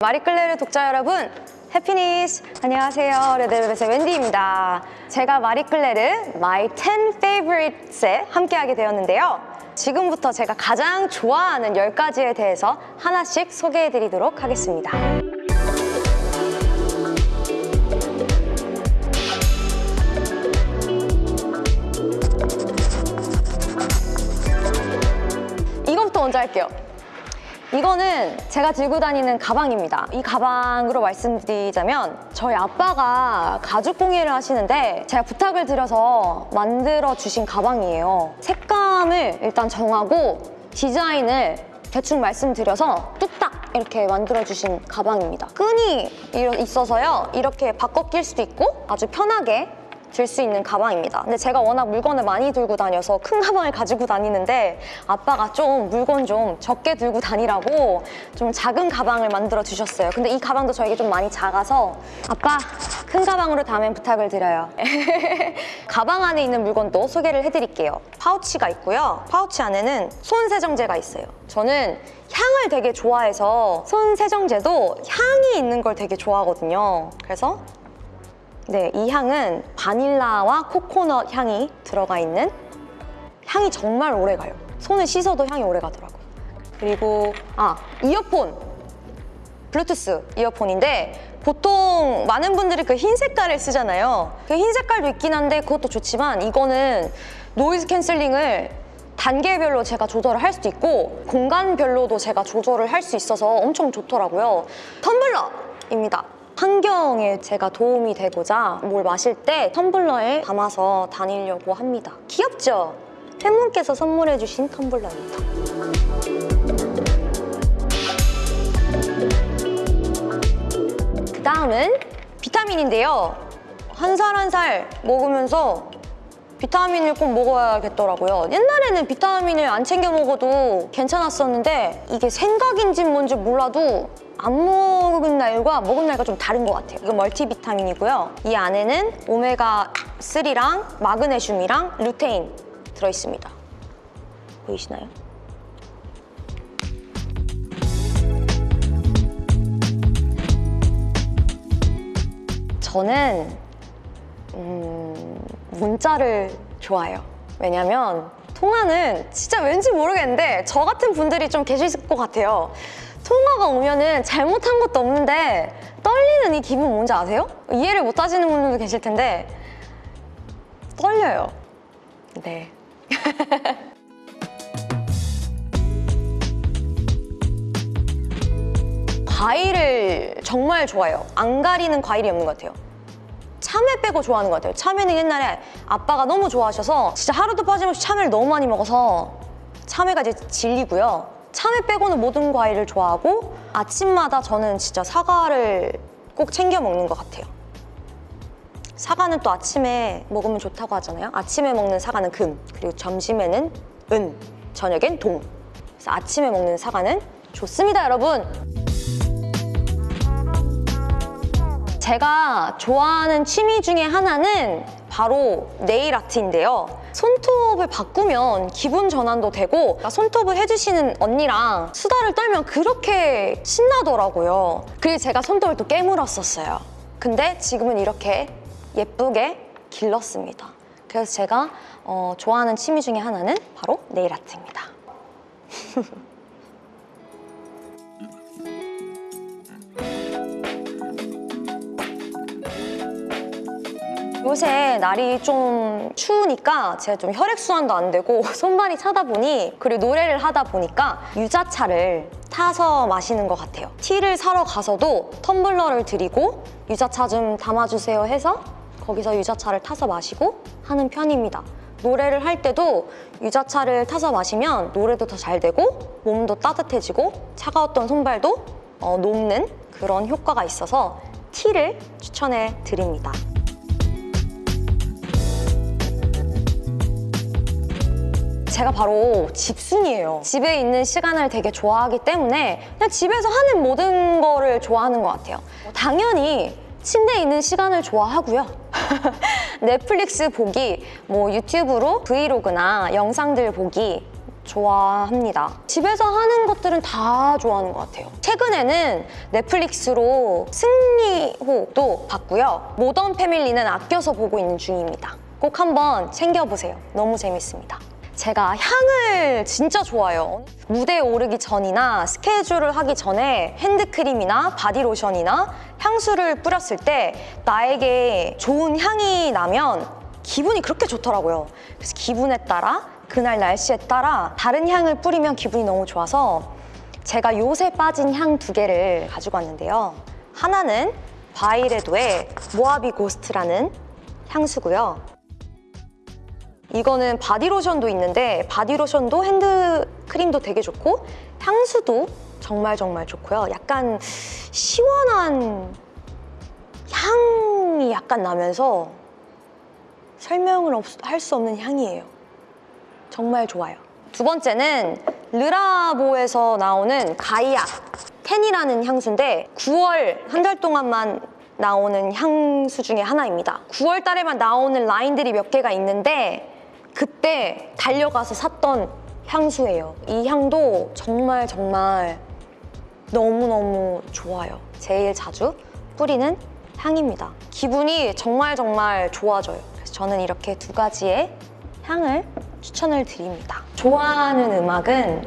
마리클레르 독자 여러분 해피니스. 안녕하세요. 레드벨벳의 웬디입니다. 제가 마리클레르 My 10 Favorites에 함께하게 되었는데요. 지금부터 제가 가장 좋아하는 10가지에 대해서 하나씩 소개해드리도록 하겠습니다. 이것부터 먼저 할게요 이거는 제가 들고 다니는 가방입니다. 이 가방으로 말씀드리자면 저희 아빠가 가죽 공예를 하시는데 제가 부탁을 드려서 만들어 주신 가방이에요. 색감을 일단 정하고 디자인을 대충 말씀드려서 뚝딱 이렇게 만들어 주신 가방입니다. 끈이 있어서요. 이렇게 바꿔 낄 수도 있고 아주 편하게 들 수 있는 가방입니다. 근데 제가 워낙 물건을 많이 들고 다녀서 큰 가방을 가지고 다니는데 아빠가 좀 물건 좀 적게 들고 다니라고 좀 작은 가방을 만들어 주셨어요. 근데 이 가방도 저에게 좀 많이 작아서 아빠 큰 가방으로 다음엔 부탁을 드려요. 가방 안에 있는 물건도 소개를 해드릴게요. 파우치가 있고요. 파우치 안에는 손 세정제가 있어요. 저는 향을 되게 좋아해서 손 세정제도 향이 있는 걸 되게 좋아하거든요. 그래서 네, 이 향은 바닐라와 코코넛 향이 들어가 있는 향이 정말 오래 가요. 손을 씻어도 향이 오래 가더라고요. 그리고 아, 이어폰! 블루투스 이어폰인데 보통 많은 분들이 그 흰 색깔을 쓰잖아요. 그 흰 색깔도 있긴 한데 그것도 좋지만 이거는 noise canceling을 단계별로 제가 조절을 할 수도 있고 공간별로도 제가 조절을 할 수 있어서 엄청 좋더라고요. 텀블러입니다. 환경에 제가 도움이 되고자 뭘 마실 때 텀블러에 담아서 다니려고 합니다. 귀엽죠? 팬분께서 선물해주신 텀블러입니다. 그 다음은 비타민인데요. 한 살 한 살 먹으면서 비타민을 꼭 먹어야겠더라고요. 옛날에는 비타민을 안 챙겨 먹어도 괜찮았었는데 이게 생각인지 뭔지 몰라도 안 먹은 날과 먹은 날과 좀 다른 것 같아요. 이건 멀티비타민이고요. 이 안에는 오메가3랑 마그네슘이랑 루테인 들어있습니다. 보이시나요? 저는 음, 문자를 좋아해요. 왜냐면 통화는 진짜 왠지 모르겠는데 저 같은 분들이 좀 계실 것 같아요. 통화가 오면은 잘못한 것도 없는데 떨리는 이 기분 뭔지 아세요? 이해를 못 하시는 분들도 계실 텐데 떨려요. 네. 과일을 정말 좋아해요. 안 가리는 과일이 없는 것 같아요. 참외 빼고 좋아하는 것 같아요. 참외는 옛날에 아빠가 너무 좋아하셔서 진짜 하루도 빠짐없이 참외를 너무 많이 먹어서 참외가 이제 질리고요. 참외 빼고는 모든 과일을 좋아하고 아침마다 저는 진짜 사과를 꼭 챙겨 먹는 것 같아요. 사과는 또 아침에 먹으면 좋다고 하잖아요. 아침에 먹는 사과는 금, 그리고 점심에는 은, 저녁엔 동. 그래서 아침에 먹는 사과는 좋습니다, 여러분. 제가 좋아하는 취미 중에 하나는 바로 네일 아트인데요. 손톱을 바꾸면 기분 전환도 되고 손톱을 해주시는 언니랑 수다를 떨면 그렇게 신나더라고요. 그리고 제가 손톱을 또 깨물었었어요. 근데 지금은 이렇게 예쁘게 길렀습니다. 그래서 제가 어, 좋아하는 취미 중에 하나는 바로 네일 아트입니다. 요새 날이 좀 추우니까 제가 좀 혈액순환도 안 되고 손발이 차다 보니 그리고 노래를 하다 보니까 유자차를 타서 마시는 것 같아요. 티를 사러 가서도 텀블러를 드리고 유자차 좀 담아주세요 해서 거기서 유자차를 타서 마시고 하는 편입니다. 노래를 할 때도 유자차를 타서 마시면 노래도 더 잘 되고 몸도 따뜻해지고 차가웠던 손발도 어, 녹는 그런 효과가 있어서 티를 추천해 드립니다. 제가 바로 집순이에요. 집에 있는 시간을 되게 좋아하기 때문에 그냥 집에서 하는 모든 거를 좋아하는 것 같아요. 당연히 침대에 있는 시간을 좋아하고요. 넷플릭스 보기, 뭐 유튜브로 브이로그나 영상들 보기 좋아합니다. 집에서 하는 것들은 다 좋아하는 것 같아요. 최근에는 넷플릭스로 승리호도 봤고요. 모던 패밀리는 아껴서 보고 있는 중입니다. 꼭 한번 챙겨보세요. 너무 재밌습니다. 제가 향을 진짜 좋아해요. 무대에 오르기 전이나 스케줄을 하기 전에 핸드크림이나 바디로션이나 향수를 뿌렸을 때 나에게 좋은 향이 나면 기분이 그렇게 좋더라고요. 그래서 기분에 따라 그날 날씨에 따라 다른 향을 뿌리면 기분이 너무 좋아서 제가 요새 빠진 향 두 개를 가지고 왔는데요. 하나는 바이레도의 Mojave Ghost라는 향수고요. 이거는 바디로션도 있는데 바디로션도 핸드크림도 되게 좋고 향수도 정말 정말 좋고요. 약간 시원한 향이 약간 나면서 설명을 할 수 없는 향이에요. 정말 좋아요. 두 번째는 르라보에서 나오는 가이아 텐이라는 향수인데 9월 한 달 동안만 나오는 향수 중에 하나입니다. 9월 달에만 나오는 라인들이 몇 개가 있는데 그때 달려가서 샀던 향수예요. 이 향도 정말 정말 너무너무 좋아요. 제일 자주 뿌리는 향입니다. 기분이 정말 정말 좋아져요. 그래서 저는 이렇게 두 가지의 향을 추천을 드립니다. 좋아하는 음악은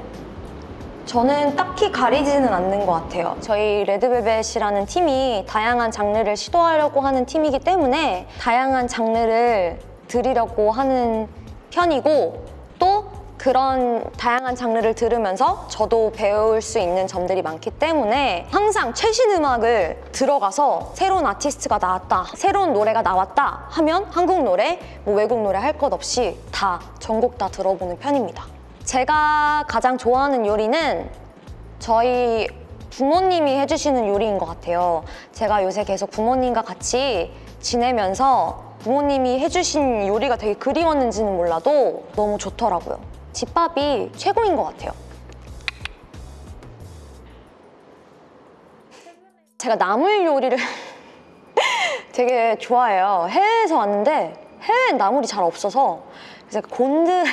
저는 딱히 가리지는 않는 것 같아요. 저희 레드벨벳이라는 팀이 다양한 장르를 시도하려고 하는 팀이기 때문에 다양한 장르를 들으려고 하는 편이고 또 그런 다양한 장르를 들으면서 저도 배울 수 있는 점들이 많기 때문에 항상 최신 음악을 들어가서 새로운 아티스트가 나왔다, 새로운 노래가 나왔다 하면 한국 노래, 뭐 외국 노래 할 것 없이 다 전곡 다 들어보는 편입니다. 제가 가장 좋아하는 요리는 저희 부모님이 해주시는 요리인 것 같아요. 제가 요새 계속 부모님과 같이 지내면서 부모님이 해주신 요리가 되게 그리웠는지는 몰라도 너무 좋더라고요. 집밥이 최고인 것 같아요. 제가 나물 요리를 되게 좋아해요. 해외에서 왔는데 해외엔 나물이 잘 없어서 그래서 곤드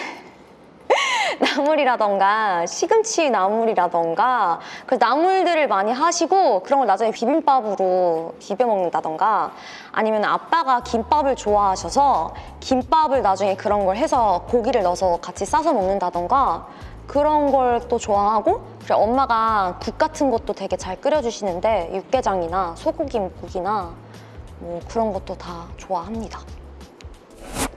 나물이라던가 시금치 나물이라던가 그 나물들을 많이 하시고 그런 걸 나중에 비빔밥으로 비벼 먹는다던가 아니면 아빠가 김밥을 좋아하셔서 김밥을 나중에 그런 걸 해서 고기를 넣어서 같이 싸서 먹는다던가 그런 걸 또 좋아하고 그리고 엄마가 국 같은 것도 되게 잘 끓여주시는데 육개장이나 소고기 묵국이나 뭐 그런 것도 다 좋아합니다.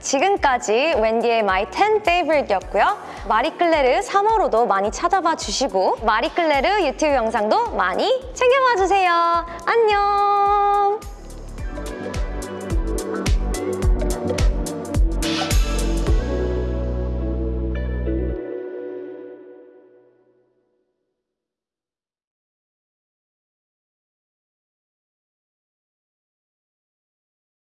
지금까지 웬디의 My 10 Favorite였고요. 마리클레르 3호로도 많이 찾아봐 주시고 마리클레르 유튜브 영상도 많이 챙겨봐 주세요. 안녕!